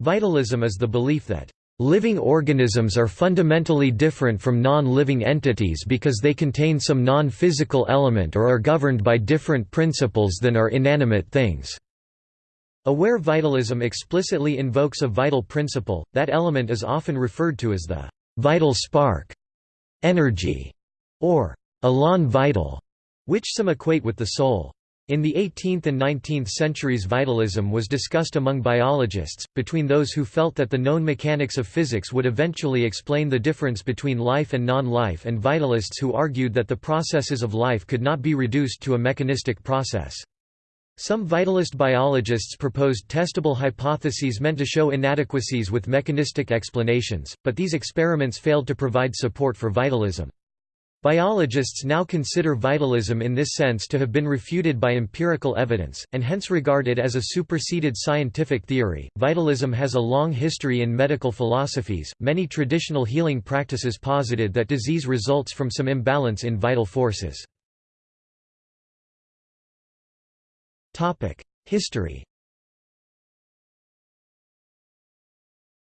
Vitalism is the belief that Living organisms are fundamentally different from non-living entities because they contain some non-physical element or are governed by different principles than are inanimate things. Aware vitalism explicitly invokes a vital principle, that element is often referred to as the vital spark, energy, or elan vital, which some equate with the soul. In the 18th and 19th centuries vitalism was discussed among biologists, between those who felt that the known mechanics of physics would eventually explain the difference between life and non-life and vitalists who argued that the processes of life could not be reduced to a mechanistic process. Some vitalist biologists proposed testable hypotheses meant to show inadequacies with mechanistic explanations, but these experiments failed to provide support for vitalism. Biologists now consider vitalism in this sense to have been refuted by empirical evidence, and hence regard it as a superseded scientific theory. Vitalism has a long history in medical philosophies. Many traditional healing practices posited that disease results from some imbalance in vital forces. Topic: History.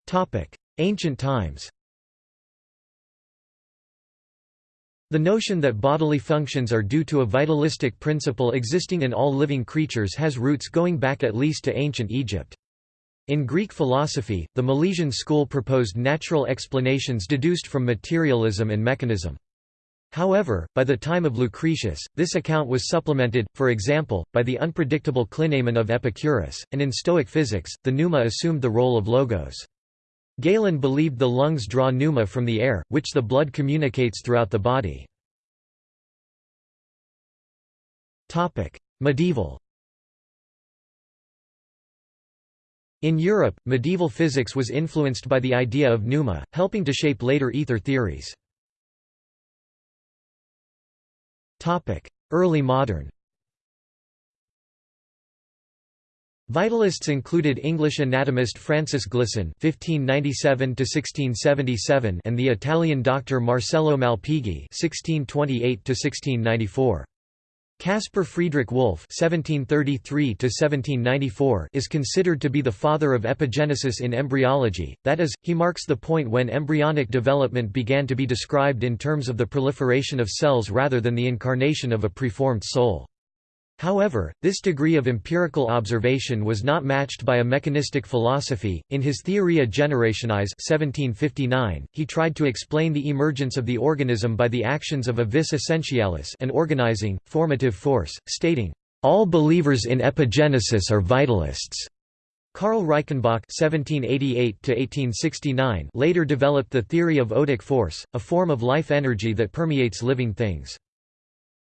Topic: Ancient times. The notion that bodily functions are due to a vitalistic principle existing in all living creatures has roots going back at least to ancient Egypt. In Greek philosophy, the Milesian school proposed natural explanations deduced from materialism and mechanism. However, by the time of Lucretius, this account was supplemented, for example, by the unpredictable clinamen of Epicurus, and in Stoic physics, the pneuma assumed the role of logos. Galen believed the lungs draw pneuma from the air, which the blood communicates throughout the body. Medieval In Europe, medieval physics was influenced by the idea of pneuma, helping to shape later ether theories. Early modern Vitalists included English anatomist Francis Glisson (1597–1677) and the Italian doctor Marcello Malpighi (1628–1694). Caspar Friedrich Wolff (1733–1794) is considered to be the father of epigenesis in embryology. That is, he marks the point when embryonic development began to be described in terms of the proliferation of cells rather than the incarnation of a preformed soul. However, this degree of empirical observation was not matched by a mechanistic philosophy. In his Theoria Generationis (1759), he tried to explain the emergence of the organism by the actions of a vis essentialis, an organizing, formative force, stating, "All believers in epigenesis are vitalists." Karl Reichenbach (1788–1869) later developed the theory of odic force, a form of life energy that permeates living things.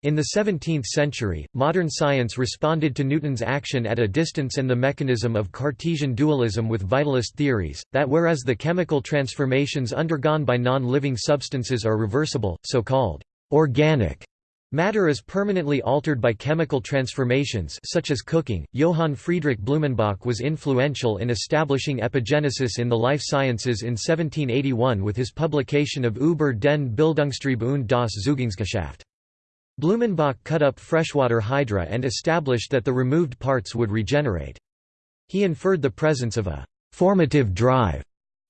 In the 17th century, modern science responded to Newton's action at a distance and the mechanism of Cartesian dualism with vitalist theories, that whereas the chemical transformations undergone by non-living substances are reversible, so-called organic Matter is permanently altered by chemical transformations such as cooking. Johann Friedrich Blumenbach was influential in establishing epigenesis in the life sciences in 1781 with his publication of Über den Bildungstrieb und das Zeugungsgeschäft. Blumenbach cut up freshwater hydra and established that the removed parts would regenerate. He inferred the presence of a «formative drive»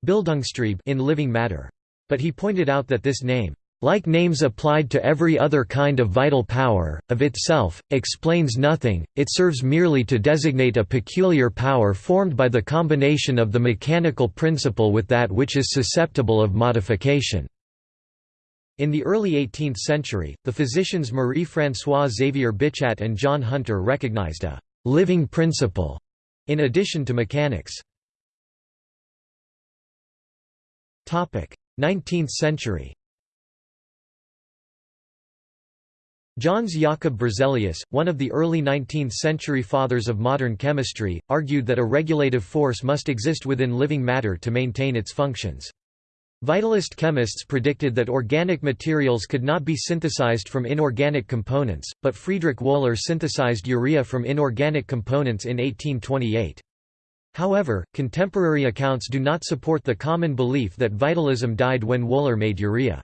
Bildungstrieb in living matter. But he pointed out that this name, like names applied to every other kind of vital power, of itself, explains nothing, it serves merely to designate a peculiar power formed by the combination of the mechanical principle with that which is susceptible of modification. In the early 18th century, the physicians Marie-François Xavier Bichat and John Hunter recognized a «living principle» in addition to mechanics. 19th century Jöns Jakob Berzelius, one of the early 19th-century fathers of modern chemistry, argued that a regulative force must exist within living matter to maintain its functions. Vitalist chemists predicted that organic materials could not be synthesized from inorganic components, but Friedrich Wöhler synthesized urea from inorganic components in 1828. However, contemporary accounts do not support the common belief that vitalism died when Wöhler made urea.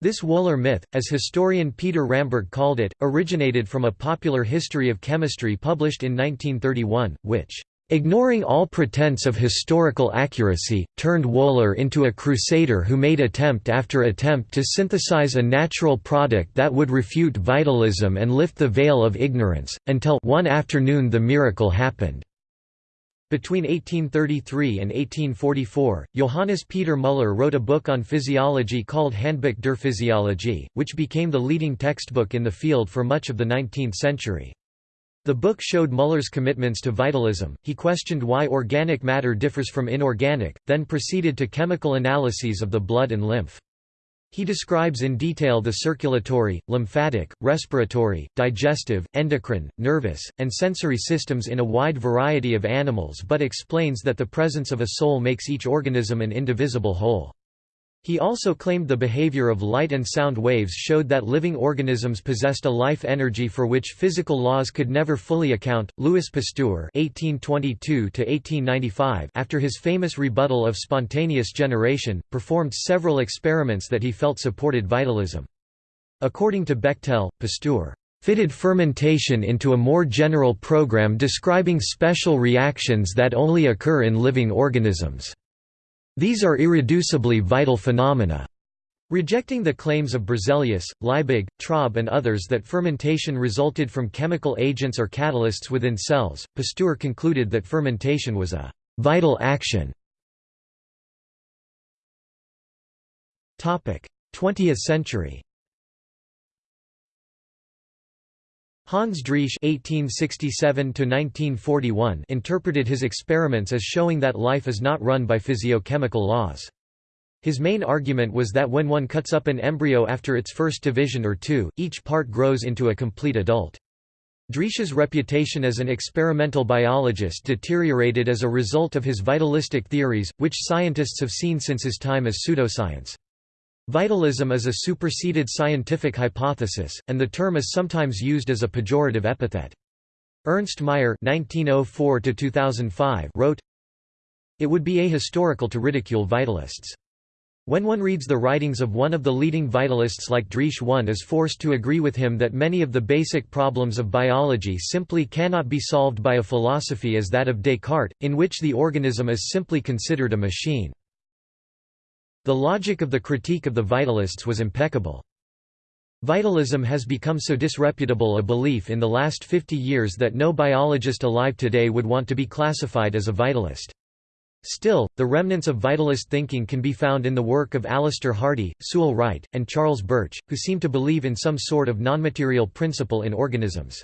This Wöhler myth, as historian Peter Ramberg called it, originated from a popular history of chemistry published in 1931, which ignoring all pretense of historical accuracy, turned Wöhler into a crusader who made attempt after attempt to synthesize a natural product that would refute vitalism and lift the veil of ignorance, until one afternoon the miracle happened. Between 1833 and 1844, Johannes Peter Müller wrote a book on physiology called Handbuch der Physiologie, which became the leading textbook in the field for much of the 19th century. The book showed Müller's commitments to vitalism, he questioned why organic matter differs from inorganic, then proceeded to chemical analyses of the blood and lymph. He describes in detail the circulatory, lymphatic, respiratory, digestive, endocrine, nervous, and sensory systems in a wide variety of animals but explains that the presence of a soul makes each organism an indivisible whole. He also claimed the behavior of light and sound waves showed that living organisms possessed a life energy for which physical laws could never fully account. Louis Pasteur (1822–1895), after his famous rebuttal of spontaneous generation, performed several experiments that he felt supported vitalism. According to Bechtel, Pasteur fitted fermentation into a more general program describing special reactions that only occur in living organisms. These are irreducibly vital phenomena. Rejecting the claims of Berzelius, Liebig, Traube and others that fermentation resulted from chemical agents or catalysts within cells, Pasteur concluded that fermentation was a «vital action». 20th century Hans Driesch (1867–1941) interpreted his experiments as showing that life is not run by physiochemical laws. His main argument was that when one cuts up an embryo after its first division or two, each part grows into a complete adult. Driesch's reputation as an experimental biologist deteriorated as a result of his vitalistic theories, which scientists have seen since his time as pseudoscience. Vitalism is a superseded scientific hypothesis, and the term is sometimes used as a pejorative epithet. Ernst Mayr (1904–2005) wrote, "It would be ahistorical to ridicule vitalists." When one reads the writings of one of the leading vitalists like Driesch one is forced to agree with him that many of the basic problems of biology simply cannot be solved by a philosophy as that of Descartes, in which the organism is simply considered a machine. The logic of the critique of the vitalists was impeccable. Vitalism has become so disreputable a belief in the last 50 years that no biologist alive today would want to be classified as a vitalist. Still, the remnants of vitalist thinking can be found in the work of Alister Hardy, Sewell Wright, and Charles Birch, who seem to believe in some sort of nonmaterial principle in organisms.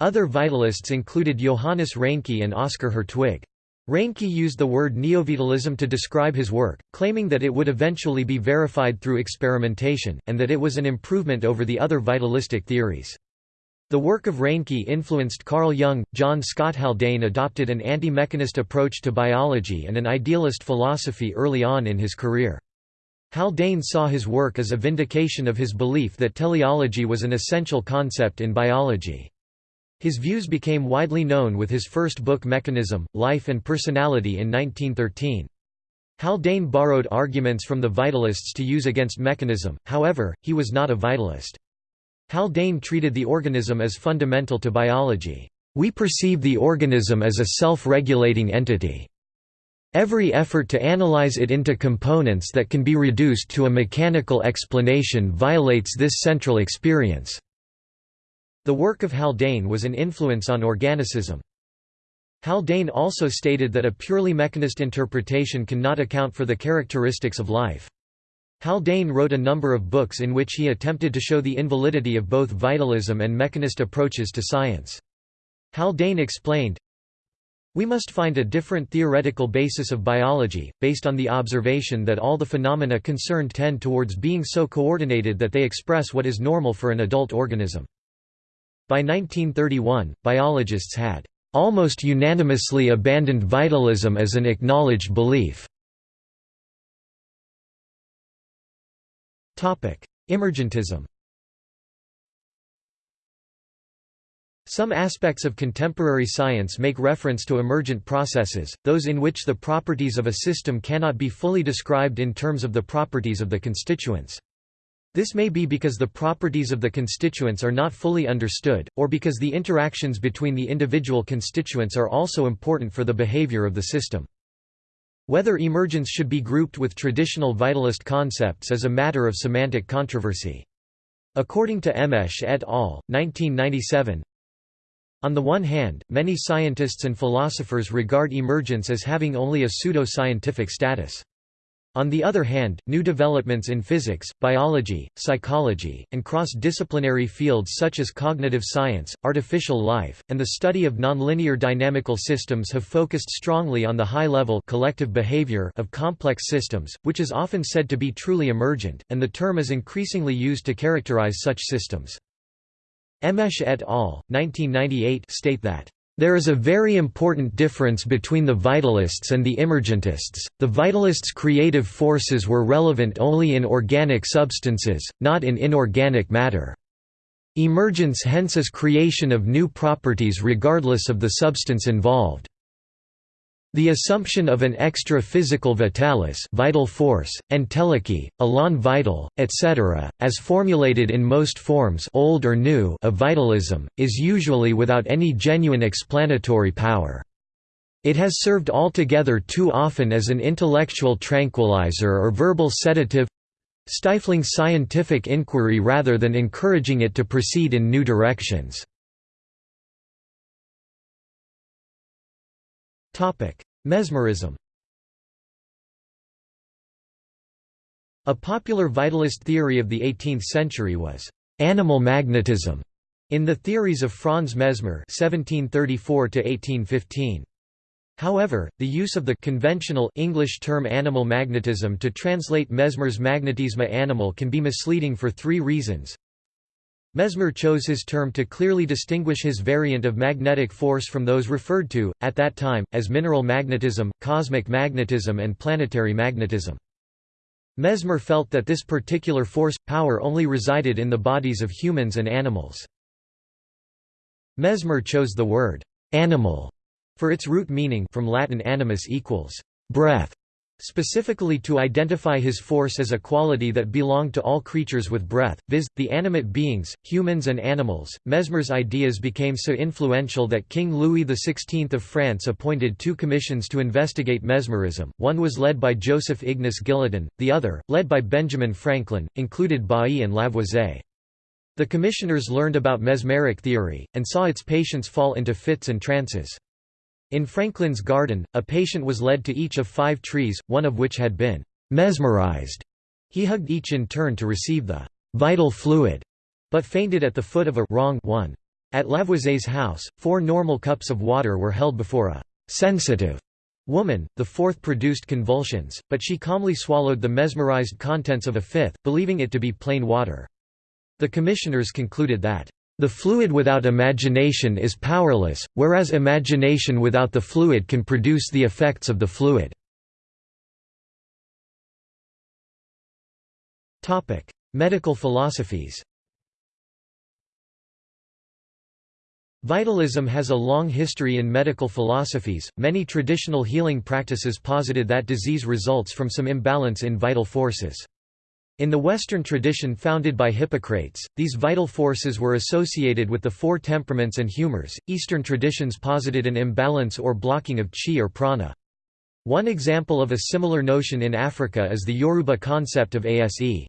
Other vitalists included Johannes Reinke and Oskar Hertwig. Reinke used the word neovitalism to describe his work, claiming that it would eventually be verified through experimentation, and that it was an improvement over the other vitalistic theories. The work of Reinke influenced Carl Jung. John Scott Haldane adopted an anti-mechanist approach to biology and an idealist philosophy early on in his career. Haldane saw his work as a vindication of his belief that teleology was an essential concept in biology. His views became widely known with his first book Mechanism, Life and Personality in 1913. Haldane borrowed arguments from the vitalists to use against mechanism, however, he was not a vitalist. Haldane treated the organism as fundamental to biology. We perceive the organism as a self-regulating entity. Every effort to analyze it into components that can be reduced to a mechanical explanation violates this central experience. The work of Haldane was an influence on organicism. Haldane also stated that a purely mechanist interpretation cannot account for the characteristics of life. Haldane wrote a number of books in which he attempted to show the invalidity of both vitalism and mechanist approaches to science. Haldane explained, We must find a different theoretical basis of biology, based on the observation that all the phenomena concerned tend towards being so coordinated that they express what is normal for an adult organism. By 1931, biologists had almost unanimously abandoned vitalism as an acknowledged belief. Emergentism Some aspects of contemporary science make reference to emergent processes, those in which the properties of a system cannot be fully described in terms of the properties of the constituents. This may be because the properties of the constituents are not fully understood, or because the interactions between the individual constituents are also important for the behavior of the system. Whether emergence should be grouped with traditional vitalist concepts is a matter of semantic controversy. According to Emmeche et al., 1997, on the one hand, many scientists and philosophers regard emergence as having only a pseudo-scientific status. On the other hand, new developments in physics, biology, psychology, and cross-disciplinary fields such as cognitive science, artificial life, and the study of nonlinear dynamical systems have focused strongly on the high-level collective behavior of complex systems, which is often said to be truly emergent, and the term is increasingly used to characterize such systems. Emmeche et al. 1998 state that there is a very important difference between the vitalists and the emergentists. The vitalists' creative forces were relevant only in organic substances, not in inorganic matter. Emergence hence is creation of new properties regardless of the substance involved. The assumption of an extra-physical vitalis vital force, entelechy, elan vital, etc., as formulated in most forms old or new of vitalism, is usually without any genuine explanatory power. It has served altogether too often as an intellectual tranquilizer or verbal sedative—stifling scientific inquiry rather than encouraging it to proceed in new directions. Mesmerism A popular vitalist theory of the 18th century was «animal magnetism» in the theories of Franz Mesmer (1734–1815). However, the use of the conventional English term animal magnetism to translate Mesmer's magnetisma animal can be misleading for three reasons. Mesmer chose his term to clearly distinguish his variant of magnetic force from those referred to, at that time, as mineral magnetism, cosmic magnetism and planetary magnetism. Mesmer felt that this particular force, power only resided in the bodies of humans and animals. Mesmer chose the word «animal» for its root meaning from Latin animus equals «breath», specifically to identify his force as a quality that belonged to all creatures with breath, viz., the animate beings, humans and animals. Mesmer's ideas became so influential that King Louis XVI of France appointed two commissions to investigate mesmerism, one was led by Joseph Ignace Guillotin, the other, led by Benjamin Franklin, included Bailly and Lavoisier. The commissioners learned about mesmeric theory, and saw its patients fall into fits and trances. In Franklin's garden, a patient was led to each of five trees, one of which had been mesmerized. He hugged each in turn to receive the vital fluid, but fainted at the foot of a wrong one. At Lavoisier's house, four normal cups of water were held before a sensitive woman, the fourth produced convulsions, but she calmly swallowed the mesmerized contents of a fifth, believing it to be plain water. The commissioners concluded that the fluid without imagination is powerless, whereas imagination without the fluid can produce the effects of the fluid. Medical philosophies Vitalism has a long history in medical philosophies. Many traditional healing practices posited that disease results from some imbalance in vital forces. In the Western tradition founded by Hippocrates, these vital forces were associated with the four temperaments and humors. Eastern traditions posited an imbalance or blocking of chi or prana. One example of a similar notion in Africa is the Yoruba concept of ase.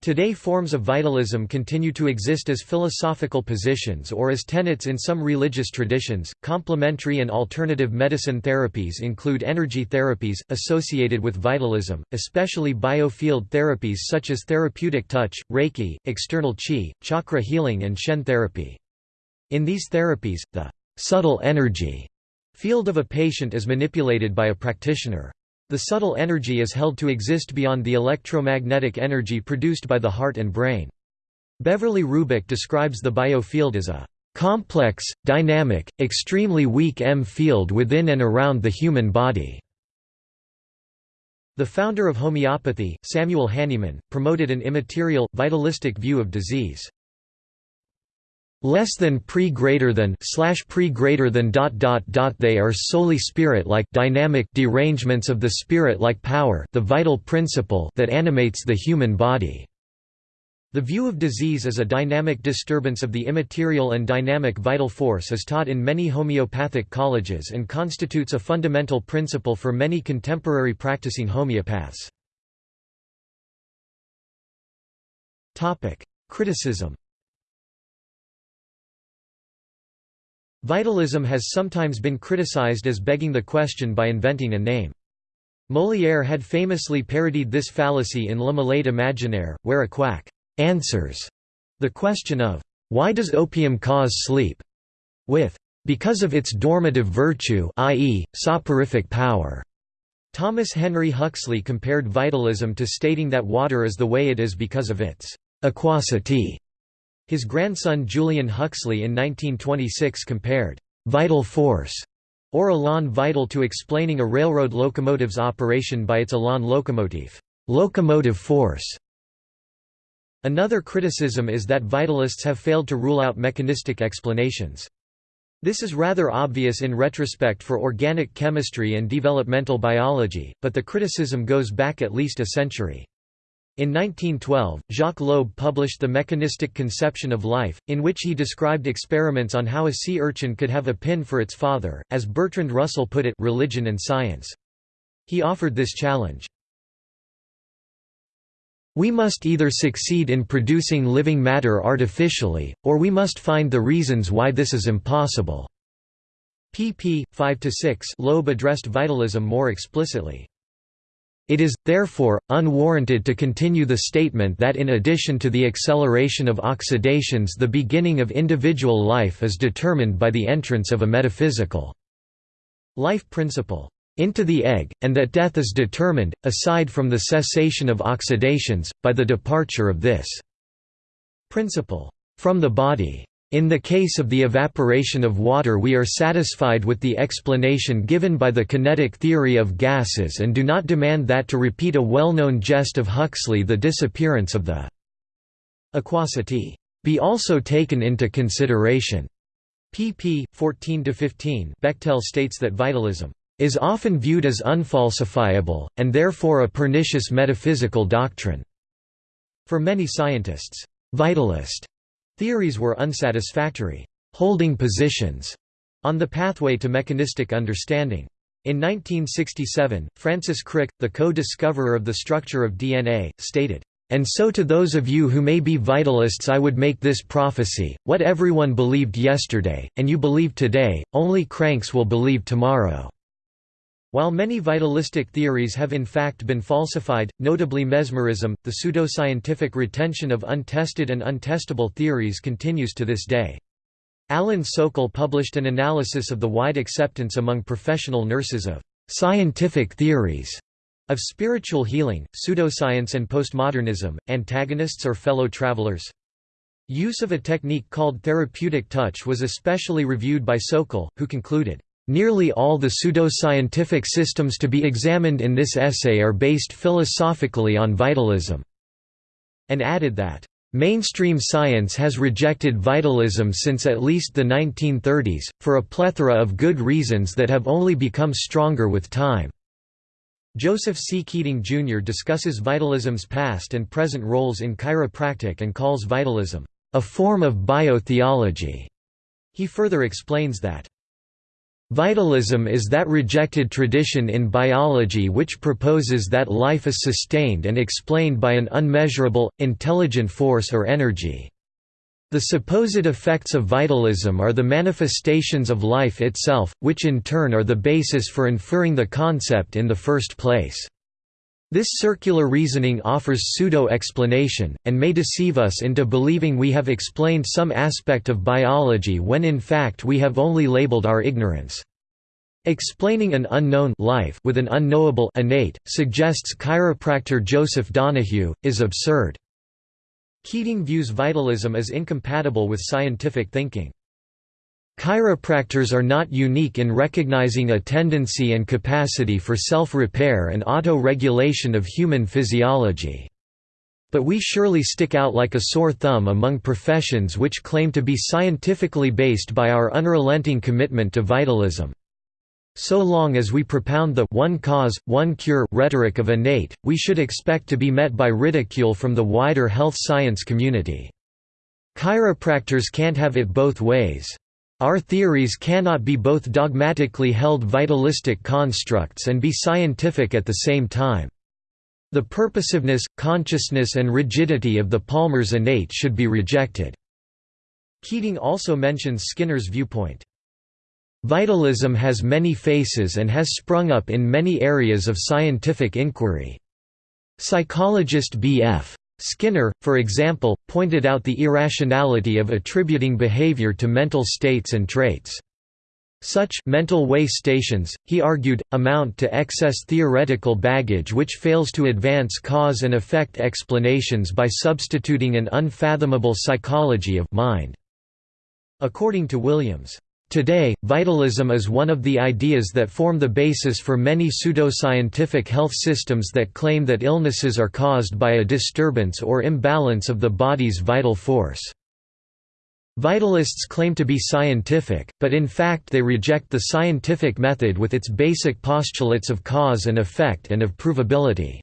Today forms of vitalism continue to exist as philosophical positions or as tenets in some religious traditions. Complementary and alternative medicine therapies include energy therapies, associated with vitalism, especially biofield therapies such as therapeutic touch, reiki, external qi, chakra healing and Shen therapy. In these therapies, the subtle energy field of a patient is manipulated by a practitioner. The subtle energy is held to exist beyond the electromagnetic energy produced by the heart and brain. Beverly Rubik describes the biofield as a complex, dynamic, extremely weak EM field within and around the human body. The founder of homeopathy, Samuel Hahnemann, promoted an immaterial, vitalistic view of disease less than pre greater than slash pre greater than dot dot dot they are solely spirit like dynamic derangements of the spirit like power the vital principle that animates the human body The view of disease as a dynamic disturbance of the immaterial and dynamic vital force is taught in many homeopathic colleges and constitutes a fundamental principle for many contemporary practicing homeopaths. Criticism Vitalism has sometimes been criticized as begging the question by inventing a name. Molière had famously parodied this fallacy in Le Malade Imaginaire, where a quack answers the question of, why does opium cause sleep? with, because of its dormitive virtue i.e., soporific power. Thomas Henry Huxley compared vitalism to stating that water is the way it is because of its aquosity. His grandson Julian Huxley in 1926 compared vital force or élan vital to explaining a railroad locomotive's operation by its élan locomotive, locomotive force. Another criticism is that vitalists have failed to rule out mechanistic explanations. This is rather obvious in retrospect for organic chemistry and developmental biology, but the criticism goes back at least a century. In 1912, Jacques Loeb published The Mechanistic Conception of Life, in which he described experiments on how a sea urchin could have a pin for its father, as Bertrand Russell put it religion and science. He offered this challenge. We must either succeed in producing living matter artificially, or we must find the reasons why this is impossible." pp. 5–6 Loeb addressed vitalism more explicitly. It is, therefore, unwarranted to continue the statement that in addition to the acceleration of oxidations the beginning of individual life is determined by the entrance of a metaphysical life principle into the egg, and that death is determined, aside from the cessation of oxidations, by the departure of this principle from the body. In the case of the evaporation of water we are satisfied with the explanation given by the kinetic theory of gases and do not demand that to repeat a well-known jest of Huxley the disappearance of the aquosity be also taken into consideration. pp. 14–15 Bechtel states that vitalism is often viewed as unfalsifiable, and therefore a pernicious metaphysical doctrine. For many scientists, vitalist theories were unsatisfactory, holding positions on the pathway to mechanistic understanding. In 1967, Francis Crick, the co-discoverer of the structure of DNA, stated, and so to those of you who may be vitalists I would make this prophecy, what everyone believed yesterday, and you believe today, only cranks will believe tomorrow. While many vitalistic theories have in fact been falsified, notably mesmerism, the pseudoscientific retention of untested and untestable theories continues to this day. Alan Sokal published an analysis of the wide acceptance among professional nurses of scientific theories of spiritual healing, pseudoscience and postmodernism, antagonists or fellow travelers. Use of a technique called therapeutic touch was especially reviewed by Sokal, who concluded, Nearly all the pseudoscientific systems to be examined in this essay are based philosophically on vitalism", and added that, "...mainstream science has rejected vitalism since at least the 1930s, for a plethora of good reasons that have only become stronger with time." Joseph C. Keating, Jr. discusses vitalism's past and present roles in chiropractic and calls vitalism, "...a form of biotheology." He further explains that Vitalism is that rejected tradition in biology which proposes that life is sustained and explained by an unmeasurable, intelligent force or energy. The supposed effects of vitalism are the manifestations of life itself, which in turn are the basis for inferring the concept in the first place. This circular reasoning offers pseudo-explanation, and may deceive us into believing we have explained some aspect of biology when in fact we have only labeled our ignorance. Explaining an unknown life with an unknowable innate, suggests chiropractor Joseph Donahue, is absurd. Keating views vitalism as incompatible with scientific thinking. Chiropractors are not unique in recognizing a tendency and capacity for self-repair and auto-regulation of human physiology. But we surely stick out like a sore thumb among professions which claim to be scientifically based by our unrelenting commitment to vitalism. So long as we propound the one cause, one cure rhetoric of innate, we should expect to be met by ridicule from the wider health science community. Chiropractors can't have it both ways. Our theories cannot be both dogmatically held vitalistic constructs and be scientific at the same time. The purposiveness, consciousness and rigidity of the Palmer's innate should be rejected." Keating also mentions Skinner's viewpoint. Vitalism has many faces and has sprung up in many areas of scientific inquiry. Psychologist B.F. Skinner, for example, pointed out the irrationality of attributing behavior to mental states and traits. Such mental way stations, he argued, amount to excess theoretical baggage which fails to advance cause and effect explanations by substituting an unfathomable psychology of mind. According to Williams, Today, vitalism is one of the ideas that form the basis for many pseudoscientific health systems that claim that illnesses are caused by a disturbance or imbalance of the body's vital force. Vitalists claim to be scientific, but in fact they reject the scientific method with its basic postulates of cause and effect and of provability.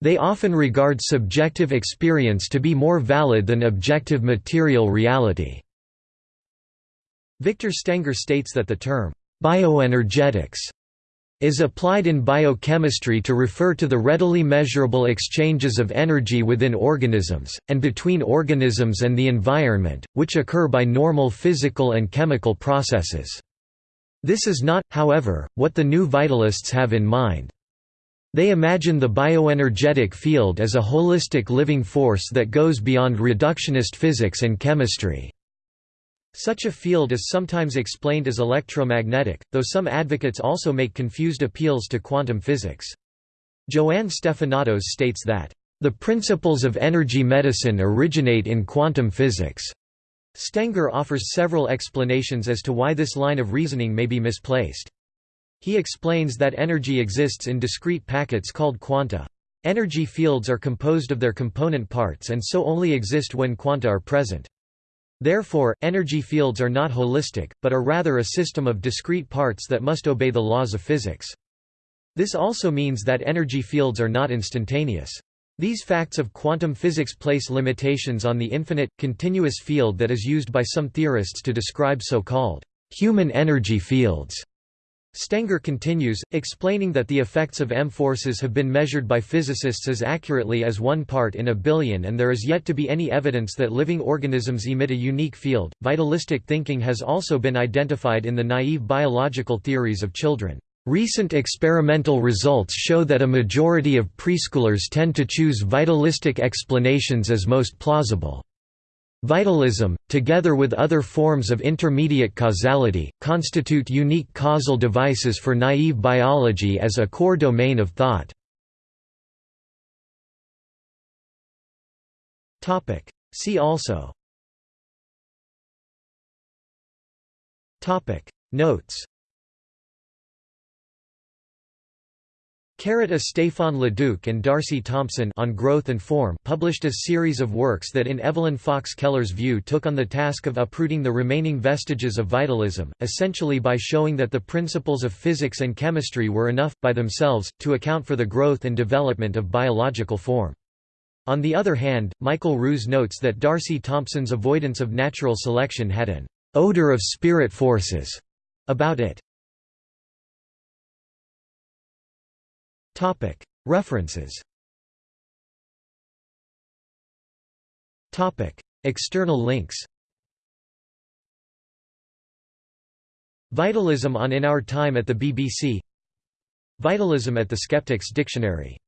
They often regard subjective experience to be more valid than objective material reality. Victor Stenger states that the term, bioenergetics is applied in biochemistry to refer to the readily measurable exchanges of energy within organisms, and between organisms and the environment, which occur by normal physical and chemical processes. This is not, however, what the new vitalists have in mind. They imagine the bioenergetic field as a holistic living force that goes beyond reductionist physics and chemistry. Such a field is sometimes explained as electromagnetic, though some advocates also make confused appeals to quantum physics. Joanne Stefanatos states that, "...the principles of energy medicine originate in quantum physics." Stenger offers several explanations as to why this line of reasoning may be misplaced. He explains that energy exists in discrete packets called quanta. Energy fields are composed of their component parts and so only exist when quanta are present. Therefore, energy fields are not holistic, but are rather a system of discrete parts that must obey the laws of physics. This also means that energy fields are not instantaneous. These facts of quantum physics place limitations on the infinite, continuous field that is used by some theorists to describe so-called human energy fields. Stenger continues, explaining that the effects of EM-forces have been measured by physicists as accurately as one part in a billion and there is yet to be any evidence that living organisms emit a unique field. Vitalistic thinking has also been identified in the naive biological theories of children. Recent experimental results show that a majority of preschoolers tend to choose vitalistic explanations as most plausible. Vitalism, together with other forms of intermediate causality, constitute unique causal devices for naive biology as a core domain of thought. See also. Notes Carrot a Leduc and D'Arcy Thompson on Growth and Form published a series of works that in Evelyn Fox Keller's view took on the task of uprooting the remaining vestiges of vitalism, essentially by showing that the principles of physics and chemistry were enough, by themselves, to account for the growth and development of biological form. On the other hand, Michael Ruse notes that D'Arcy Thompson's avoidance of natural selection had an odor of spirit forces about it. References. External links. Vitalism on In Our Time at the BBC Vitalism at the Skeptics Dictionary